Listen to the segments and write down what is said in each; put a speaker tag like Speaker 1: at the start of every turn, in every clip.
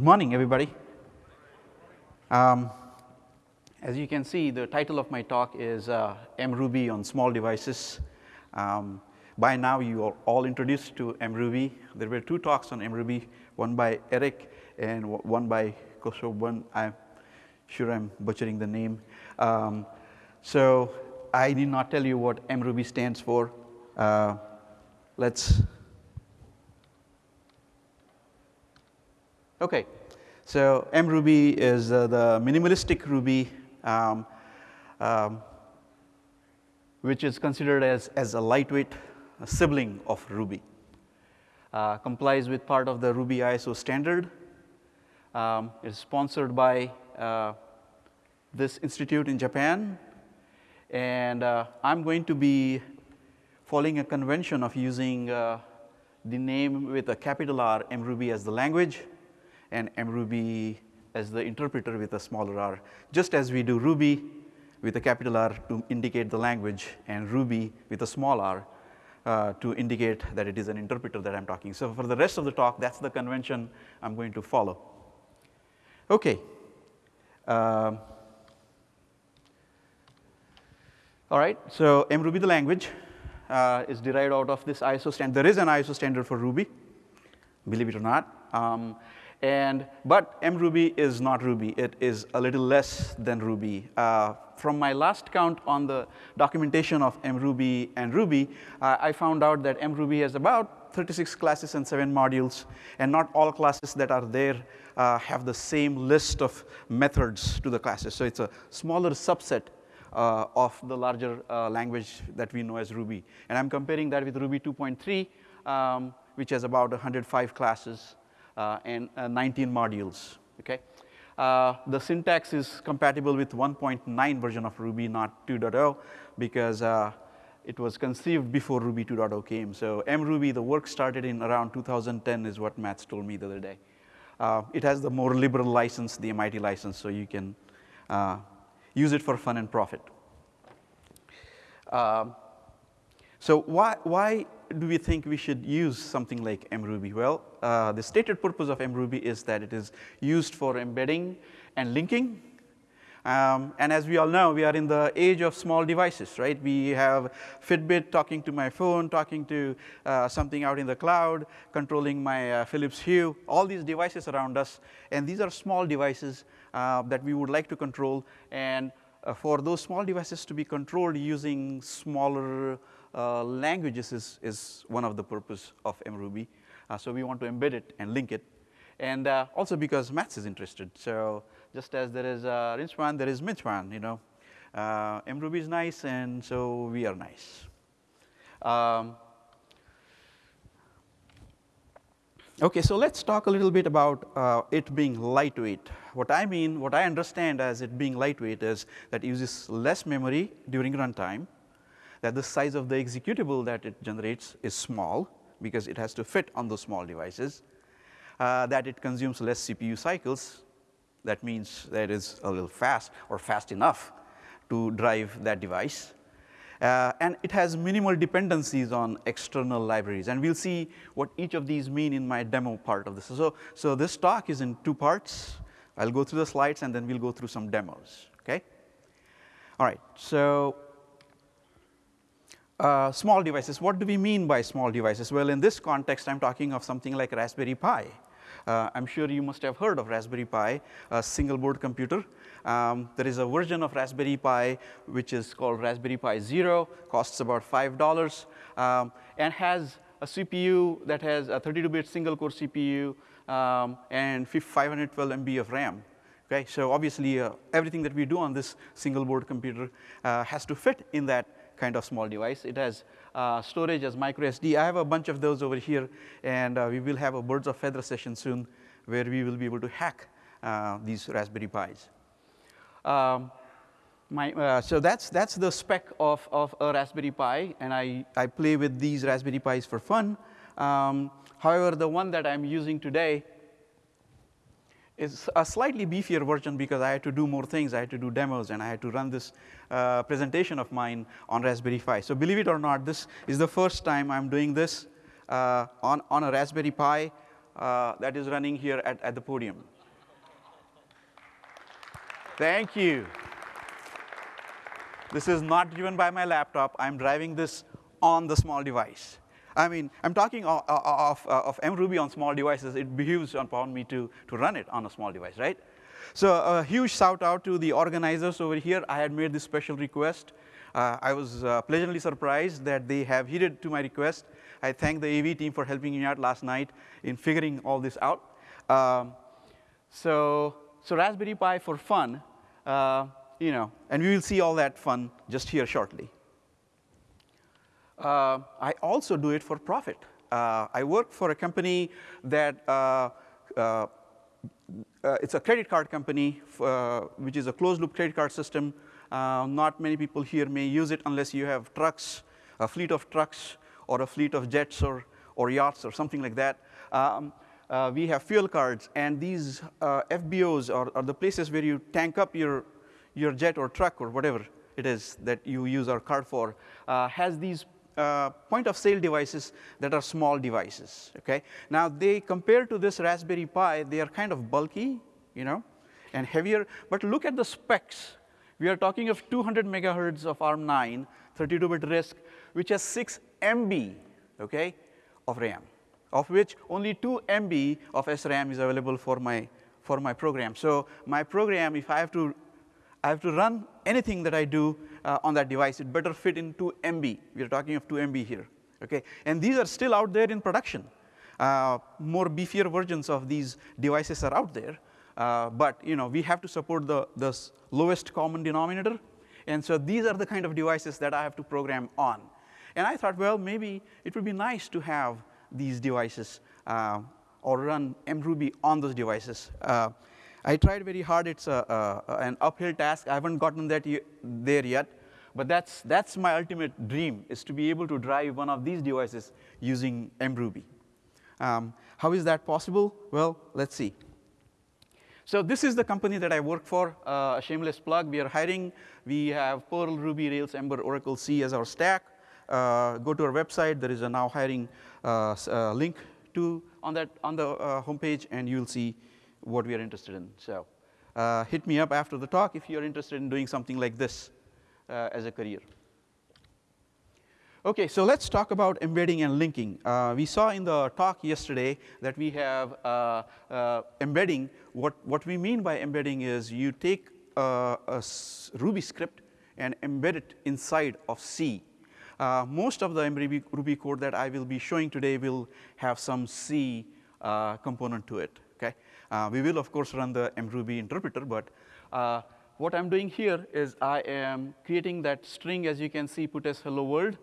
Speaker 1: Good morning, everybody. Um, as you can see, the title of my talk is uh, MRuby on small devices. Um, by now, you are all introduced to MRuby. There were two talks on MRuby, one by Eric and one by One. I'm sure I'm butchering the name. Um, so I did not tell you what MRuby stands for. Uh, let's Okay, so MRuby is uh, the minimalistic Ruby, um, um, which is considered as, as a lightweight sibling of Ruby. Uh, complies with part of the Ruby ISO standard. Um, it's sponsored by uh, this institute in Japan. And uh, I'm going to be following a convention of using uh, the name with a capital R, MRuby as the language and mruby as the interpreter with a smaller r, just as we do Ruby with a capital R to indicate the language and Ruby with a small r uh, to indicate that it is an interpreter that I'm talking. So for the rest of the talk, that's the convention I'm going to follow. Okay. Um, all right, so mruby the language uh, is derived out of this ISO standard. There is an ISO standard for Ruby, believe it or not. Um, and, but mruby is not Ruby. It is a little less than Ruby. Uh, from my last count on the documentation of mruby and Ruby, uh, I found out that mruby has about 36 classes and seven modules, and not all classes that are there uh, have the same list of methods to the classes. So it's a smaller subset uh, of the larger uh, language that we know as Ruby. And I'm comparing that with Ruby 2.3, um, which has about 105 classes and uh, 19 modules, okay? Uh, the syntax is compatible with 1.9 version of Ruby, not 2.0, because it was conceived before Ruby 2.0 came. So mruby, the work started in around 2010 is what Matz told me the other day. Uh, it has the more liberal license, the MIT license, so you can uh, use it for fun and profit. Uh, so why, why do we think we should use something like mruby? Well, uh, the stated purpose of mruby is that it is used for embedding and linking. Um, and as we all know, we are in the age of small devices, right? We have Fitbit talking to my phone, talking to uh, something out in the cloud, controlling my uh, Philips Hue, all these devices around us. And these are small devices uh, that we would like to control. And uh, for those small devices to be controlled using smaller uh, languages is, is one of the purpose of mruby. Uh, so we want to embed it and link it. And uh, also because Matz is interested. So just as there is uh, there is MINASWAN, you know. Uh, mruby is nice and so we are nice. Um, okay, so let's talk a little bit about uh, it being lightweight. What I mean, what I understand as it being lightweight is that uses less memory during runtime that the size of the executable that it generates is small because it has to fit on those small devices, uh, that it consumes less CPU cycles. That means that it is a little fast or fast enough to drive that device. Uh, and it has minimal dependencies on external libraries. And we'll see what each of these mean in my demo part of this. So, so this talk is in two parts. I'll go through the slides and then we'll go through some demos, okay? All right, so uh, small devices. What do we mean by small devices? Well, in this context, I'm talking of something like Raspberry Pi. Uh, I'm sure you must have heard of Raspberry Pi, a single board computer. Um, there is a version of Raspberry Pi which is called Raspberry Pi Zero, costs about $5, um, and has a CPU that has a 32-bit single core CPU um, and 512 MB of RAM. Okay, so obviously uh, everything that we do on this single board computer uh, has to fit in that kind of small device. It has uh, storage as micro SD. I have a bunch of those over here, and uh, we will have a birds of feather session soon where we will be able to hack uh, these Raspberry Pis. Um, my, uh, so that's, that's the spec of, of a Raspberry Pi, and I, I play with these Raspberry Pis for fun. Um, however, the one that I'm using today is a slightly beefier version because I had to do more things. I had to do demos, and I had to run this uh, presentation of mine on Raspberry Pi. So believe it or not, this is the first time I'm doing this uh, on, on a Raspberry Pi. uh, that is running here at, at the podium. Thank you. This is not driven by my laptop. I'm driving this on the small device. I mean, I'm talking of, of, of MRuby on small devices. It behooves upon me to, to run it on a small device, right? So a huge shout out to the organizers over here. I had made this special request. Uh, I was uh, pleasantly surprised that they have heeded to my request. I thank the AV team for helping me out last night in figuring all this out. Um, so, so Raspberry Pi for fun uh, you know, and we will see all that fun just here shortly. Uh, I also do it for profit. Uh, I work for a company that uh, uh, uh it's a credit card company, which is a closed loop credit card system. not many people here may use it unless you have trucks, a fleet of trucks, or a fleet of jets or, or yachts or something like that. Um, uh, we have fuel cards, and these uh, FBOs are, are, the places where you tank up your, your jet or truck or whatever it is that you use our card for, uh, has these uh, point of sale devices that are small devices, okay? Now, they compare to this Raspberry Pi, they are kind of bulky, you know, and heavier, but look at the specs. We are talking of 200 megahertz of ARM9, 32-bit RISC, which has 6 MB, okay, of RAM of which only 2 MB of SRAM is available for my, for my program. So my program, if I have to, I have to run anything that I do uh, on that device, it better fit in 2 MB. We are talking of 2 MB here, okay? And these are still out there in production. Uh, more beefier versions of these devices are out there. Uh, but you know, we have to support the, the lowest common denominator. And so these are the kind of devices that I have to program on. And I thought, well, maybe it would be nice to have these devices uh, or run mruby on those devices. Uh, I tried very hard. It's a, a, an uphill task. I haven't gotten that there yet. But that's, that's my ultimate dream, is to be able to drive one of these devices using mruby. Um, how is that possible? Well, let's see. So this is the company that I work for, uh, a shameless plug. We are hiring. We have Perl, Ruby, Rails, Ember, Oracle, C as our stack. Uh, go to our website. There is a now hiring uh, uh, link to on that on the homepage, and you'll see what we are interested in. So hit me up after the talk if you're interested in doing something like this as a career. Okay, so let's talk about embedding and linking. Uh, we saw in the talk yesterday that we have uh, uh, embedding. What, what we mean by embedding is you take a Ruby script and embed it inside of C. Uh, most of the Ruby, Ruby, code that I will be showing today will have some C uh, component to it. Uh, we will of course run the mruby interpreter, but uh, what I'm doing here is I am creating that string, as you can see, puts hello world,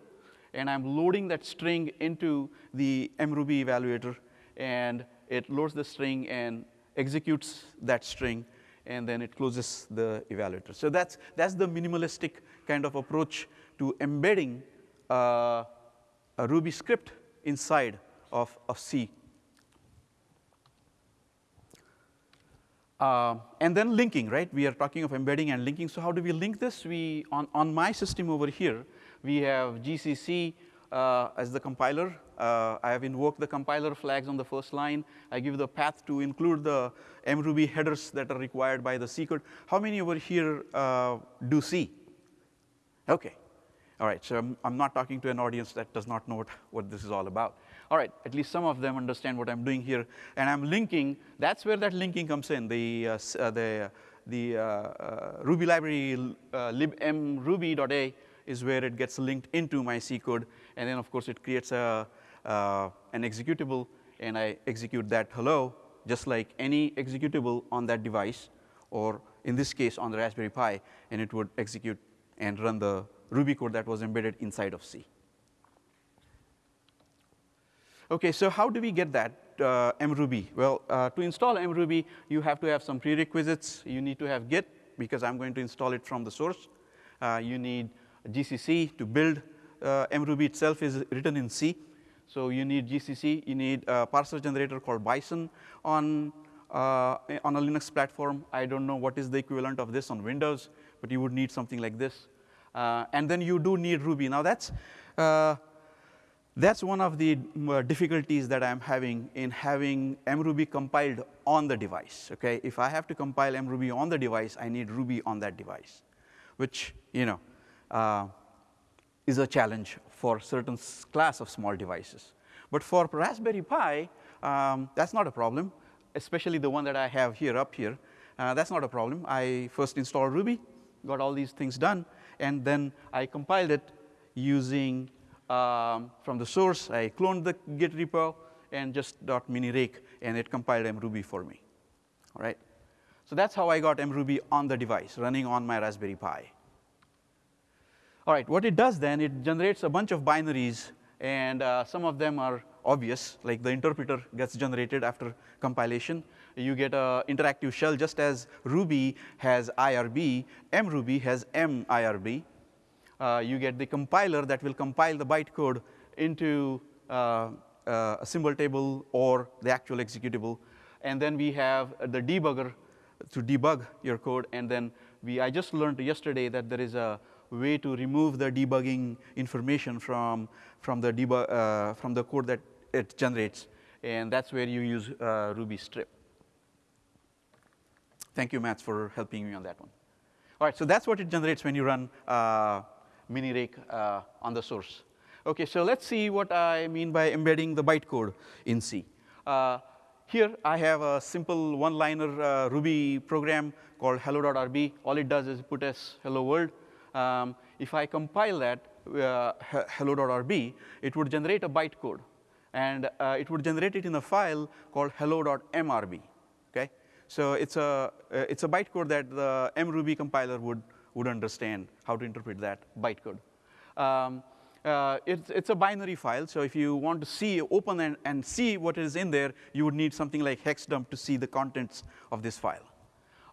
Speaker 1: and I'm loading that string into the mruby evaluator, and it loads the string and executes that string, and then it closes the evaluator. So that's that's the minimalistic kind of approach to embedding uh, a Ruby script inside of, of C. Uh, and then linking, right? We are talking of embedding and linking. So how do we link this? We on, on my system over here, we have GCC uh, as the compiler. Uh, I have invoked the compiler flags on the first line. I give the path to include the mruby headers that are required by the C code. How many over here uh, do C? Okay, all right, so I'm, I'm, not talking to an audience that does not know what, what this is all about. All right, at least some of them understand what I'm doing here. And I'm linking, that's where that linking comes in. The, uh, uh, the, the uh, uh Ruby library uh, libmruby.a is where it gets linked into my C code. And then, of course, it creates a, an executable, and I execute that hello, just like any executable on that device, or in this case, on the Raspberry Pi, and it would execute and run the Ruby code that was embedded inside of C. Okay, so how do we get that uh, mruby? Well, uh, to install mruby, you have to have some prerequisites. You need to have Git, because I'm going to install it from the source. Uh, you need GCC to build uh, mruby itself is written in C. So you need GCC, you need a parser generator called Bison on, uh, on a Linux platform. I don't know what is the equivalent of this on Windows, but you would need something like this. Uh, and then you do need Ruby. Now that's, uh, That's one of the uh, difficulties that I'm having in having mruby compiled on the device. Okay, if I have to compile mruby on the device, I need Ruby on that device, which you know uh, is a challenge for certain class of small devices. But for Raspberry Pi, um, that's not a problem, especially the one that I have here up here. Uh, that's not a problem. I first installed Ruby, got all these things done, and then I compiled it using um, from the source. I cloned the Git repo and just dot minirake, and it compiled mruby for me. All right. So that's how I got mruby on the device, running on my Raspberry Pi. All right. What it does then, it generates a bunch of binaries, and uh, some of them are obvious, like the interpreter gets generated after compilation. You get an interactive shell just as Ruby has IRB, mruby has MIRB you get the compiler that will compile the bytecode into uh, uh, a symbol table or the actual executable. And then we have the debugger to debug your code. And then we, I just learned yesterday that there is a way to remove the debugging information from, from, the, uh, from the code that it generates. And that's where you use uh, Ruby strip. Thank you, Matt, for helping me on that one. All right, so that's what it generates when you run uh, minirake uh, on the source. Okay, so let's see what I mean by embedding the bytecode in C. Uh, here I have a simple one-liner uh, Ruby program called hello.rb. All it does is puts hello world. Um, if I compile that uh, hello.rb, it would generate a bytecode. And uh, it would generate it in a file called hello.mrb. Okay? So it's a, uh, it's a bytecode that the mruby compiler would would understand how to interpret that bytecode. Um, uh, it's, it's, a binary file, so if you want to see, open and, and, see what is in there, you would need something like hexdump to see the contents of this file.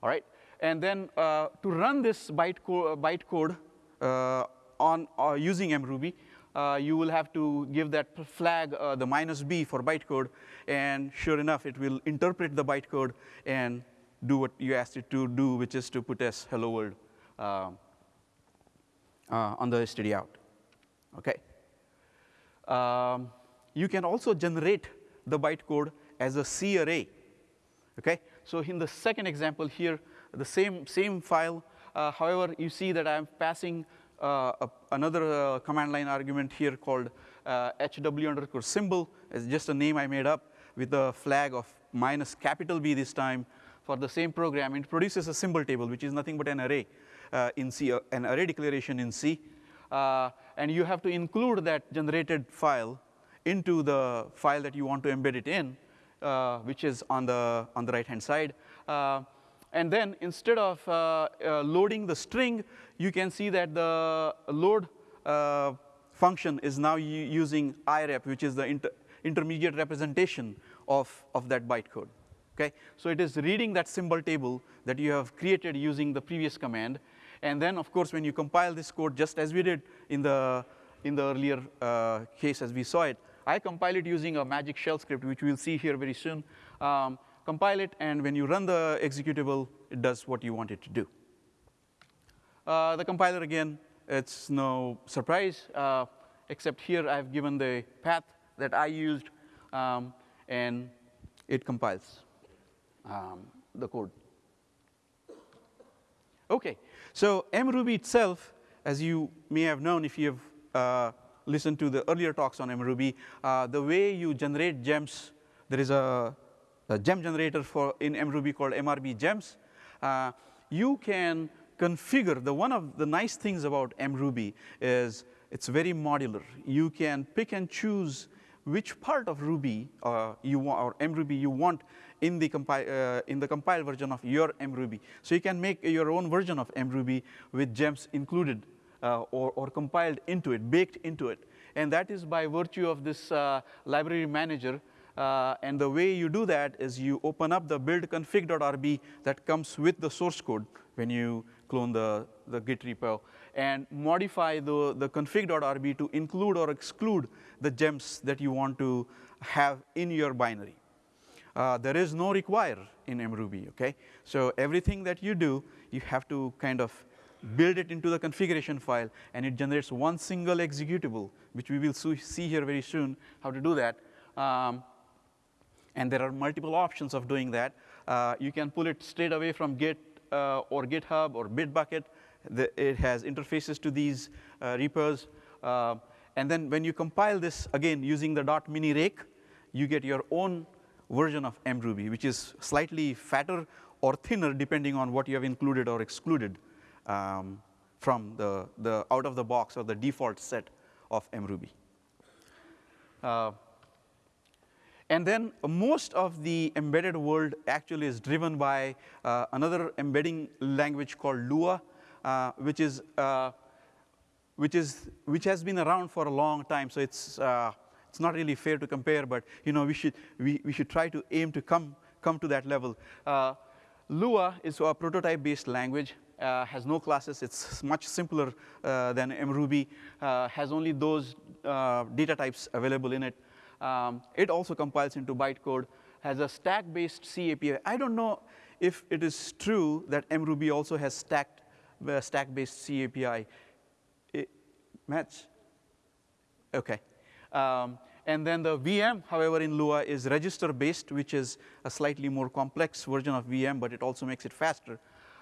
Speaker 1: All right, and then uh, to run this bytecode, bytecode uh, on uh, using mruby, uh, you will have to give that flag uh, the minus b for bytecode, and sure enough, it will interpret the bytecode and do what you asked it to do, which is to puts hello world on the std out. Okay. Um, you can also generate the bytecode as a C array. Okay. So in the second example here, the same same file. Uh, however, you see that I'm passing uh, a, another uh, command line argument here called uh, hw underscore symbol. It's just a name I made up with a flag of minus capital B this time for the same program. It produces a symbol table, which is nothing but an array uh, in C, uh, an array declaration in C. Uh, and you have to include that generated file into the file that you want to embed it in, uh, which is on the, on the right-hand side. Uh, and then instead of uh, loading the string, you can see that the load function is now using irep, which is the inter intermediate representation of, of that bytecode. Okay? So it is reading that symbol table that you have created using the previous command and then, of course, when you compile this code, just as we did in the, in the earlier uh, case as we saw it, I compile it using a magic shell script, which we'll see here very soon. Um, compile it, and when you run the executable, it does what you want it to do. Uh, the compiler, again, it's no surprise, uh, except here I've given the path that I used, um, and it compiles um, the code. Okay, so mruby itself, as you may have known if you have uh, listened to the earlier talks on mruby, uh, the way you generate gems, there is a, a gem generator for in mruby called mrbgems. Uh, you can configure, the one of the nice things about mruby is it's very modular. You can pick and choose which part of Ruby uh, you want, or mruby you want in the, compi uh, in the compiled version of your mruby. So you can make your own version of mruby with gems included uh, or, or compiled into it, baked into it. And that is by virtue of this uh, library manager. Uh, and the way you do that is you open up the build config.rb that comes with the source code when you clone the, the Git repo and modify the, the config.rb to include or exclude the gems that you want to have in your binary. Uh, there is no require in mruby, okay? So everything that you do, you have to kind of build it into the configuration file, and it generates one single executable, which we will see here very soon how to do that. Um, and there are multiple options of doing that. Uh, you can pull it straight away from Git uh, or GitHub or Bitbucket. The, it has interfaces to these uh, repos. Uh, and then when you compile this, again, using the dot .minirake, you get your own version of mruby, which is slightly fatter or thinner, depending on what you have included or excluded um, from the, the out of the box or the default set of mruby. Uh, and then most of the embedded world actually is driven by uh, another embedding language called Lua, uh, which is uh, which is which has been around for a long time. So it's uh, it's not really fair to compare, but you know we should we, we should try to aim to come come to that level. Uh, Lua is a prototype-based language. Uh, has no classes. It's much simpler than mruby. has only those data types available in it. Um, it also compiles into bytecode, has a stack-based C API. I don't know if it is true that mruby also has stacked, uh, stack-based C API. It, match? Okay. Um, and then the VM, however, in Lua is register-based, which is a slightly more complex version of VM, but it also makes it faster.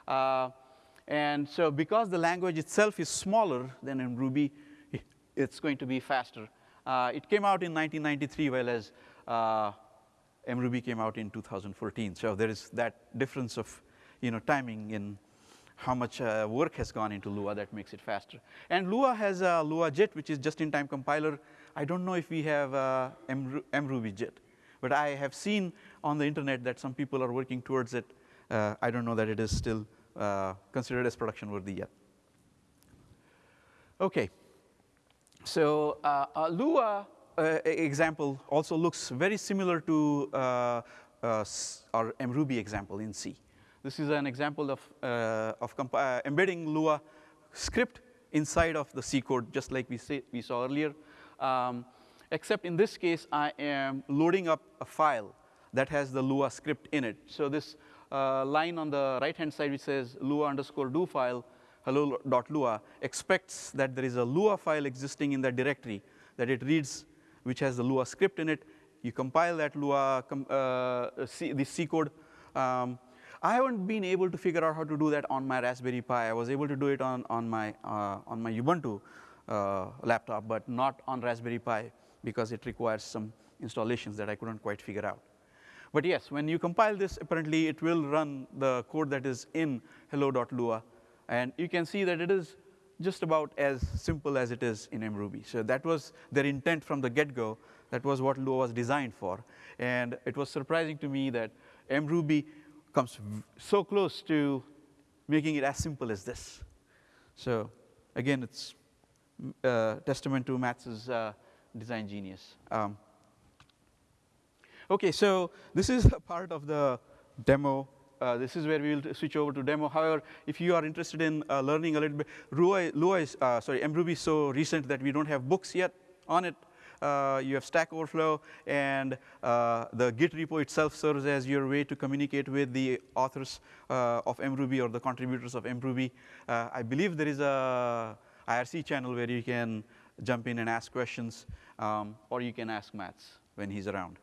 Speaker 1: Uh, and so because the language itself is smaller than in Ruby, it's going to be faster. Uh, it came out in 1993, whereas uh, mruby came out in 2014. So there is that difference of you know, timing in how much uh, work has gone into Lua that makes it faster. And Lua has a Lua JIT, which is just-in-time compiler. I don't know if we have uh, mruby JIT, but I have seen on the internet that some people are working towards it. Uh, I don't know that it is still uh, considered as production worthy yet. Okay. So uh, uh, Lua uh, example also looks very similar to uh, our mruby example in C. This is an example of, uh, of embedding Lua script inside of the C code, just like we, say, we saw earlier. Um, except in this case, I am loading up a file that has the Lua script in it. So this line on the right-hand side which says Lua underscore do file hello.lua expects that there is a Lua file existing in that directory that it reads, which has the Lua script in it. You compile that Lua, uh, C, the C code. Um, I haven't been able to figure out how to do that on my Raspberry Pi. I was able to do it on, on, my, uh, on my Ubuntu uh, laptop, but not on Raspberry Pi because it requires some installations that I couldn't quite figure out. But yes, when you compile this, apparently it will run the code that is in hello.lua and you can see that it is just about as simple as it is in mruby. So that was their intent from the get-go. That was what Lua was designed for. And it was surprising to me that mruby comes so close to making it as simple as this. So again, it's uh, testament to Matz's uh, design genius. Um, okay, so this is a part of the demo uh, this is where we will switch over to demo. However, if you are interested in uh, learning a little bit, Lua is, uh, sorry, mruby is so recent that we don't have books yet on it. Uh, you have Stack Overflow, and uh, the Git repo itself serves as your way to communicate with the authors uh, of mruby or the contributors of mruby. I believe there is a IRC channel where you can jump in and ask questions, um, or you can ask Matz when he's around.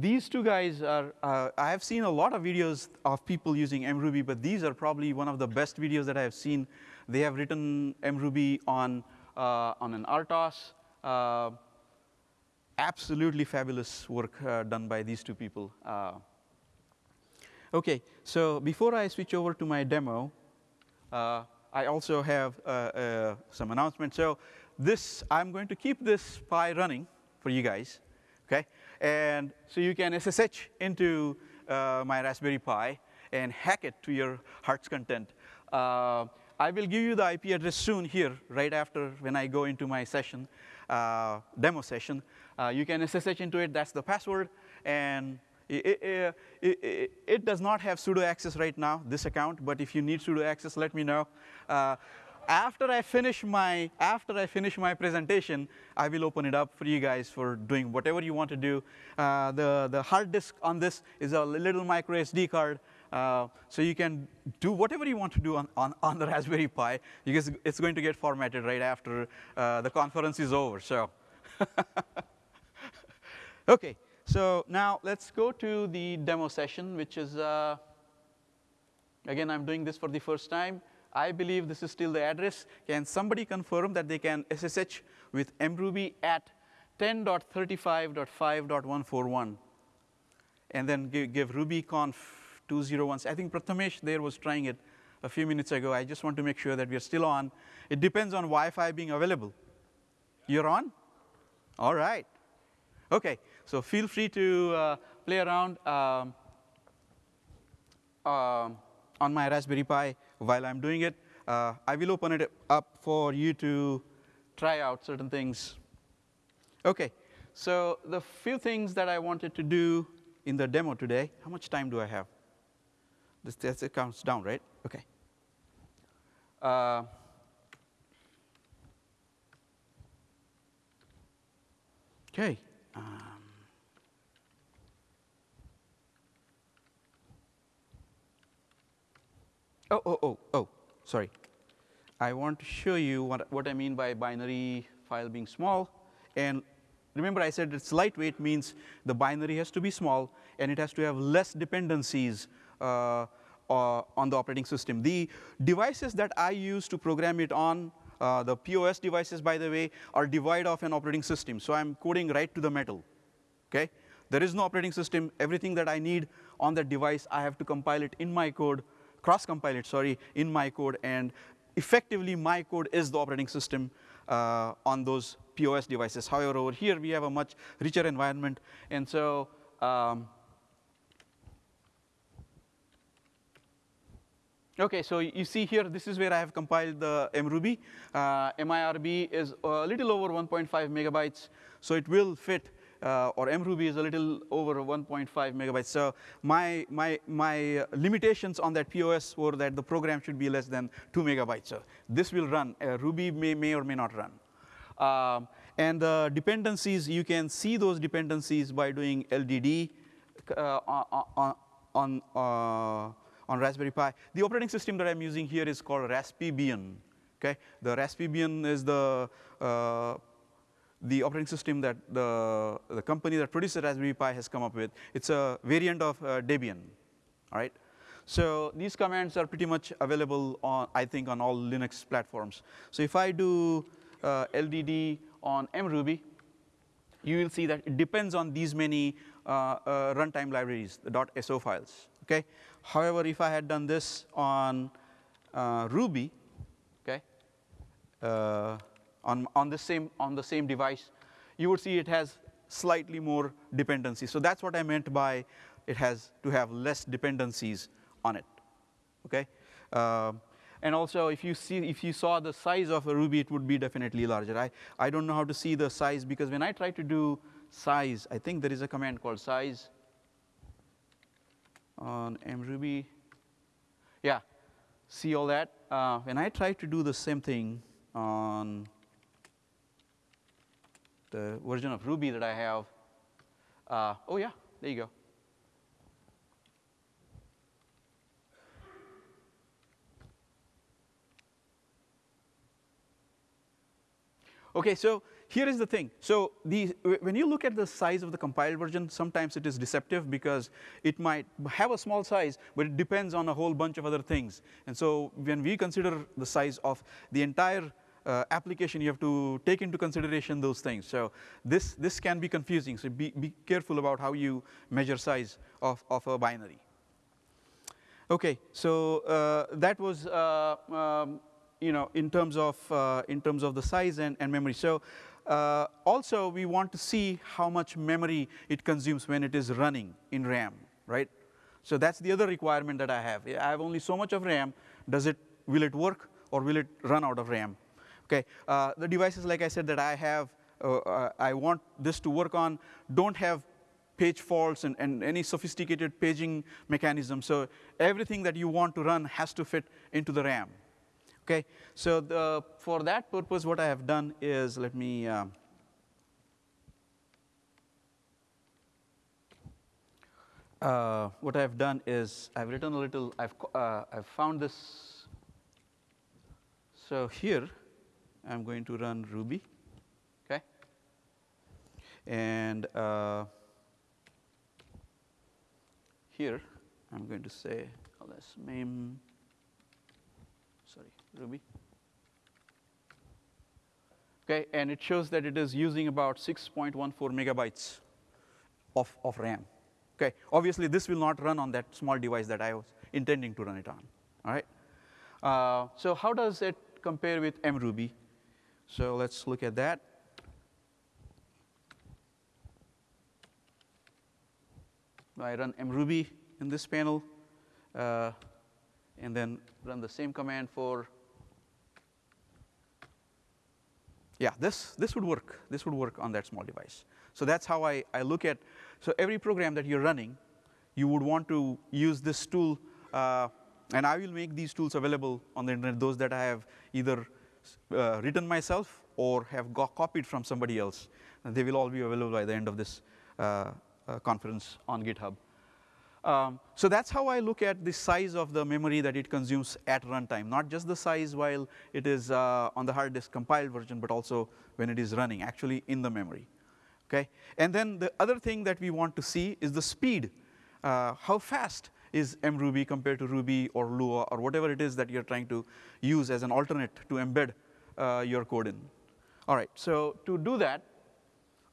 Speaker 1: These two guys are, uh, I have seen a lot of videos of people using mruby, but these are probably one of the best videos that I have seen. They have written mruby on, uh, on an RTOS. Uh, absolutely fabulous work uh, done by these two people. Uh, okay, so before I switch over to my demo, uh, I also have some announcements. So this, I'm going to keep this Pi running for you guys, okay? And so you can SSH into uh, my Raspberry Pi and hack it to your heart's content. Uh, I will give you the IP address soon here, right after when I go into my session, uh, demo session. Uh, you can SSH into it, that's the password, and it, it, it, it, does not have sudo access right now, this account, but if you need sudo access, let me know. Uh, after I finish my after I finish my presentation, I will open it up for you guys for doing whatever you want to do. Uh, the the hard disk on this is a little micro SD card. Uh, so you can do whatever you want to do on, on, on the Raspberry Pi because it's going to get formatted right after uh, the conference is over. So, okay. So now let's go to the demo session, which is uh, again I'm doing this for the first time. I believe this is still the address. Can somebody confirm that they can SSH with mruby at 10.35.5.141 and then give, give rubyconf 201. I think Prathamesh there was trying it a few minutes ago. I just want to make sure that we are still on. It depends on Wi-Fi being available. You're on? All right. Okay. So feel free to uh, play around um, uh, on my Raspberry Pi while I'm doing it. Uh, I will open it up for you to try out certain things. Okay. So the few things that I wanted to do in the demo today, how much time do I have? This, this counts down, right? Okay. Uh, okay. Um, oh, oh, oh, oh, sorry. I want to show you what, what I mean by binary file being small. And remember I said it's lightweight means the binary has to be small and it has to have less dependencies on the operating system. The devices that I use to program it on, uh, the POS devices by the way, are devoid of an operating system. So I'm coding right to the metal, okay? There is no operating system. Everything that I need on that device, I have to compile it in my code, cross compile it, sorry, in my code. And effectively, my code is the operating system uh, on those POS devices. However, over here, we have a much richer environment. And so um, Okay, so you see here, this is where I have compiled the mruby. Uh, MIRB is a little over 1.5 megabytes, so it will fit, uh, or mruby is a little over 1.5 megabytes. So my, my, my limitations on that POS were that the program should be less than 2 megabytes. So this will run. Uh, Ruby may, may or may not run. Um, and the dependencies, you can see those dependencies by doing LDD uh, on, on uh, on Raspberry Pi. The operating system that I'm using here is called Raspbian. Okay, the Raspbian is the uh, the operating system that the the company that produces Raspberry Pi has come up with. It's a variant of uh, Debian. All right. So these commands are pretty much available on I think on all Linux platforms. So if I do uh, LDD on mruby, you will see that it depends on these many uh, uh, runtime libraries, the .so files. Okay. However, if I had done this on uh, Ruby, okay, uh, on on the same on the same device, you would see it has slightly more dependency. So that's what I meant by it has to have less dependencies on it. Okay. Uh, and also, if you see, if you saw the size of a Ruby, it would be definitely larger. I, I don't know how to see the size because when I try to do size, I think there is a command called size on mruby. Yeah, see all that? Uh, when I try to do the same thing on the version of Ruby that I have, uh, oh yeah, there you go. Okay, so here is the thing. So the, when you look at the size of the compiled version, sometimes it is deceptive because it might have a small size, but it depends on a whole bunch of other things. And so when we consider the size of the entire uh, application, you have to take into consideration those things. So this, this can be confusing. So be, be careful about how you measure size of, of a binary. Okay, so uh, that was uh, um, you know in terms of uh, in terms of the size and, and memory. So uh, also, we want to see how much memory it consumes when it is running in RAM, right? So that's the other requirement that I have. I have only so much of RAM. Does it, will it work or will it run out of RAM? Okay, uh, the devices, like I said, that I have, uh, uh I want this to work on, don't have page faults and, and any sophisticated paging mechanism. So everything that you want to run has to fit into the RAM. Okay, so the, for that purpose, what I have done is let me. Um, uh, what I've done is I've written a little, I've, uh, I've found this. So here, I'm going to run Ruby, okay? And uh, here, I'm going to say, mem, sorry, Ruby. Okay, and it shows that it is using about 6.14 megabytes of, of RAM. Okay, obviously this will not run on that small device that I was intending to run it on. All right. Uh, so how does it compare with mruby? So let's look at that. I run mruby in this panel, uh, and then run the same command for. Yeah, this this would work. This would work on that small device. So that's how I, I look at so every program that you're running, you would want to use this tool, uh, and I will make these tools available on the internet, those that I have either uh, written myself or have got copied from somebody else. And they will all be available by the end of this uh, uh conference on GitHub. Um, so that's how I look at the size of the memory that it consumes at runtime, not just the size while it is uh, on the hard disk compiled version, but also when it is running actually in the memory okay? And then the other thing that we want to see is the speed. Uh, how fast is mruby compared to Ruby or Lua or whatever it is that you're trying to use as an alternate to embed uh, your code in. All right, so to do that,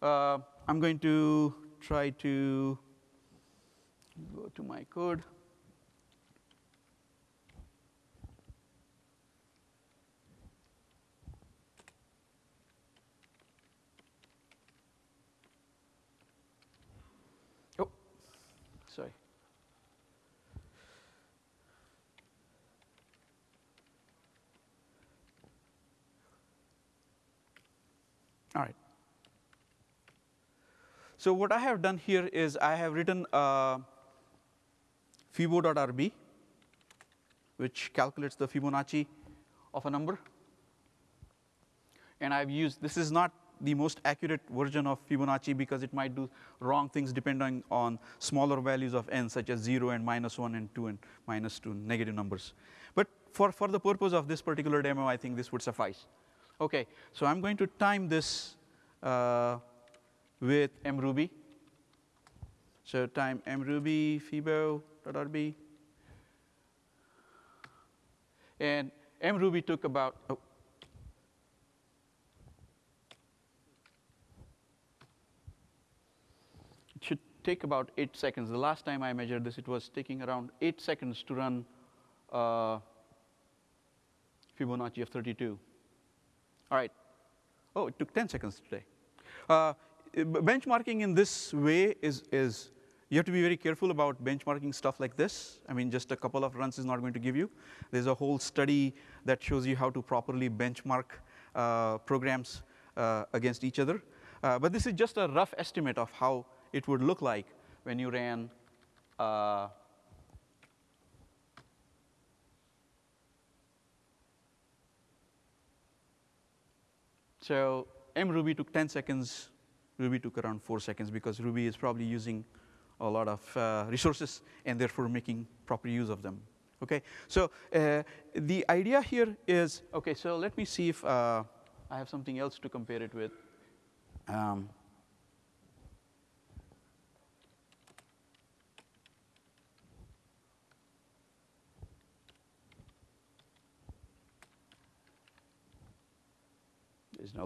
Speaker 1: uh, I'm going to try to go to my code. Oh, sorry. All right. So what I have done here is I have written uh, fibo.rb, which calculates the Fibonacci of a number. And I've used, this is not the most accurate version of Fibonacci because it might do wrong things depending on smaller values of n such as 0 and minus 1 and 2 and minus 2 negative numbers. But for, for the purpose of this particular demo, I think this would suffice. Okay, so I'm going to time this uh, with mruby. So time mruby fibo.rb. And mruby took about, oh, it should take about 8 seconds. The last time I measured this, it was taking around 8 seconds to run uh, Fibonacci of 32. All right. Oh, it took 10 seconds today. Uh, benchmarking in this way is, is you have to be very careful about benchmarking stuff like this. I mean, just a couple of runs is not going to give you. There's a whole study that shows you how to properly benchmark uh, programs uh, against each other. Uh, but this is just a rough estimate of how it would look like when you ran uh, So mruby took 10 seconds, Ruby took around 4 seconds because Ruby is probably using a lot of uh, resources and therefore making proper use of them. Okay, so uh, the idea here is, okay, so let me see if uh, I have something else to compare it with. Um, no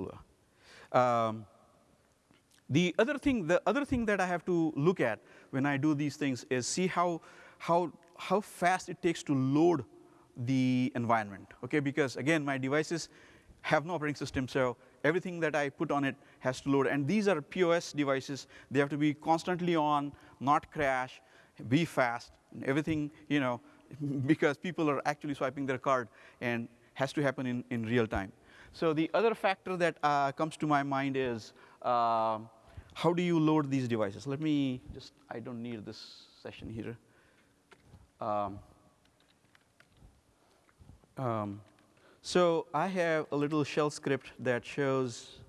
Speaker 1: law. Um, the other thing, the other thing that I have to look at when I do these things is see how how how fast it takes to load the environment. Okay, because again, my devices have no operating system, so everything that I put on it has to load. And these are POS devices; they have to be constantly on, not crash, be fast, everything you know, because people are actually swiping their card and has to happen in, in real time. So the other factor that uh, comes to my mind is uh, how do you load these devices? Let me just, I don't need this session here. Um, um, so I have a little shell script that shows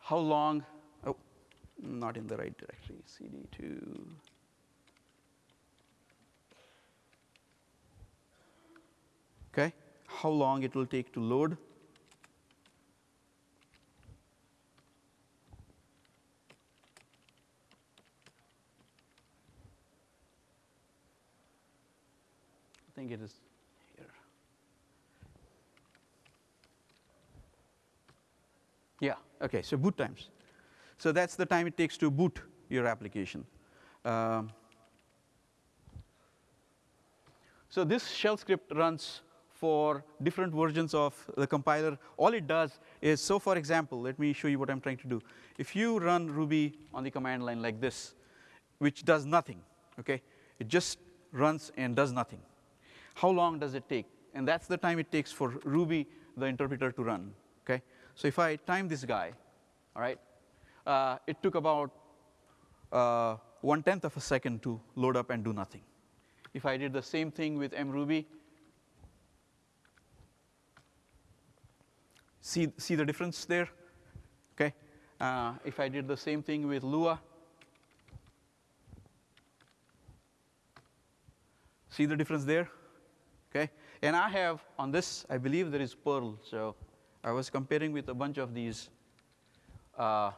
Speaker 1: how long, oh, not in the right directory, cd2. Okay, how long it will take to load? Think it is here. Yeah, okay, so boot times. So that's the time it takes to boot your application. Um, so this shell script runs for different versions of the compiler. All it does is, so for example, let me show you what I'm trying to do. If you run Ruby on the command line like this, which does nothing, okay, it just runs and does nothing how long does it take? And that's the time it takes for Ruby, the interpreter, to run. Okay? So if I time this guy, all right, uh, it took about uh, one tenth of a second to load up and do nothing. If I did the same thing with mruby, see see the difference there? Okay. Uh, if I did the same thing with Lua, see the difference there? Okay? And I have on this, I believe there is Perl. So I was comparing with a bunch of these. Uh,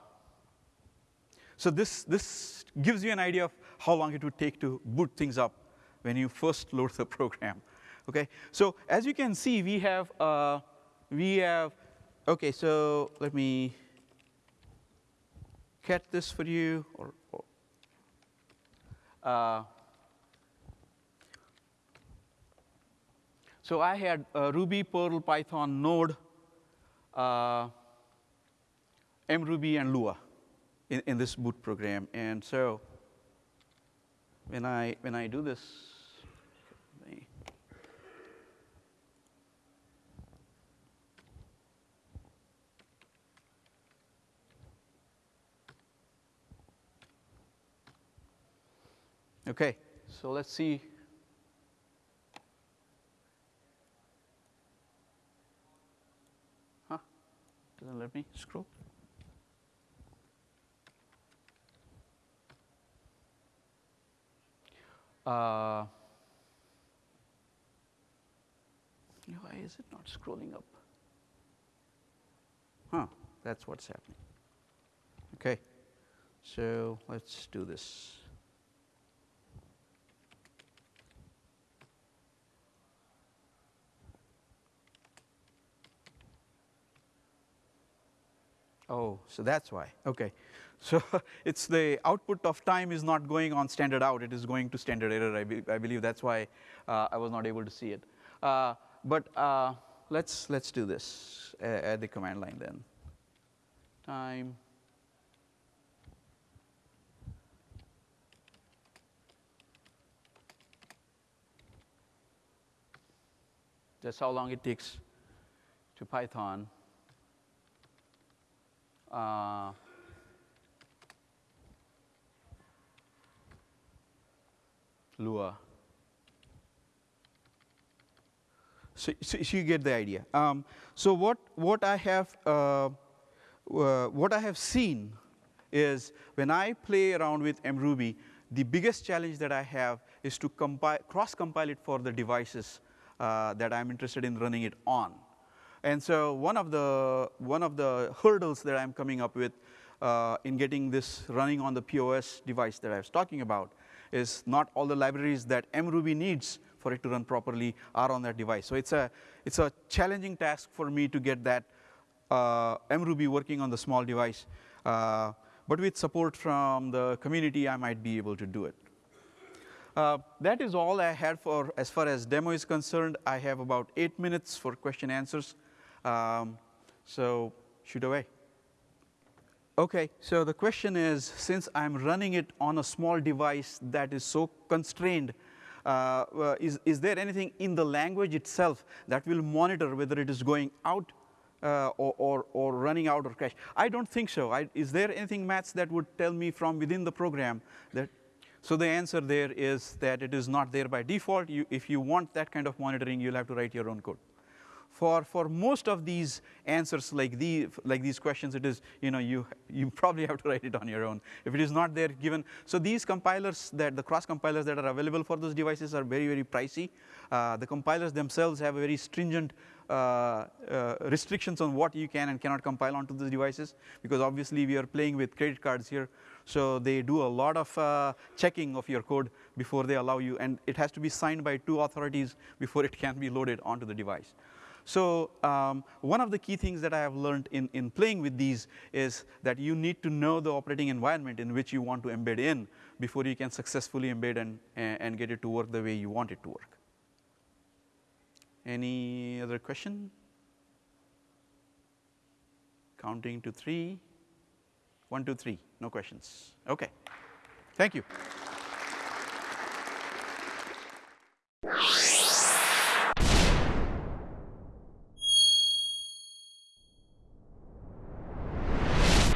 Speaker 1: so this, this gives you an idea of how long it would take to boot things up when you first load the program. Okay? So as you can see, we have, uh, we have, okay, so let me cat this for you. Or, or uh, So I had Ruby, Perl, Python, Node, uh, mruby, and Lua in, in this boot program. And so when I when I do this, Okay, so let's see Doesn't let me scroll. Uh, why is it not scrolling up? Huh, that's what's happening. Okay, so let's do this. Oh, so that's why. Okay. So it's the output of time is not going on standard out, it is going to standard error. I, be, I believe that's why uh, I was not able to see it. Uh, but uh, let's, let's do this at the command line then. Time. That's how long it takes to Python uh, Lua. So, so, you get the idea. Um, so what what I have uh, uh, what I have seen is when I play around with mruby, the biggest challenge that I have is to compile cross compile it for the devices uh, that I'm interested in running it on. And so one of the, one of the hurdles that I'm coming up with uh, in getting this running on the POS device that I was talking about is not all the libraries that mruby needs for it to run properly are on that device. So it's a, it's a challenging task for me to get that uh, mruby working on the small device. Uh, but with support from the community, I might be able to do it. Uh, that is all I had for as far as demo is concerned. I have about eight minutes for question answers. Um, so shoot away. Okay, so the question is, since I'm running it on a small device that is so constrained, uh, uh, is, is there anything in the language itself that will monitor whether it is going out uh, or, or, or, running out or crash? I don't think so. I, is there anything, Matz, that would tell me from within the program that? So the answer there is that it is not there by default. You, if you want that kind of monitoring, you'll have to write your own code. For, for most of these answers like, the, like these questions, it is, you know, you, you probably have to write it on your own. If it is not there given, so these compilers that, the cross compilers that are available for those devices are very, very pricey. Uh, the compilers themselves have very stringent uh, uh, restrictions on what you can and cannot compile onto the devices because obviously we are playing with credit cards here. So they do a lot of uh, checking of your code before they allow you and it has to be signed by two authorities before it can be loaded onto the device. So um, one of the key things that I have learned in, in playing with these is that you need to know the operating environment in which you want to embed in before you can successfully embed and, and get it to work the way you want it to work. Any other question? Counting to three. One, two, three. No questions. Okay. Thank you.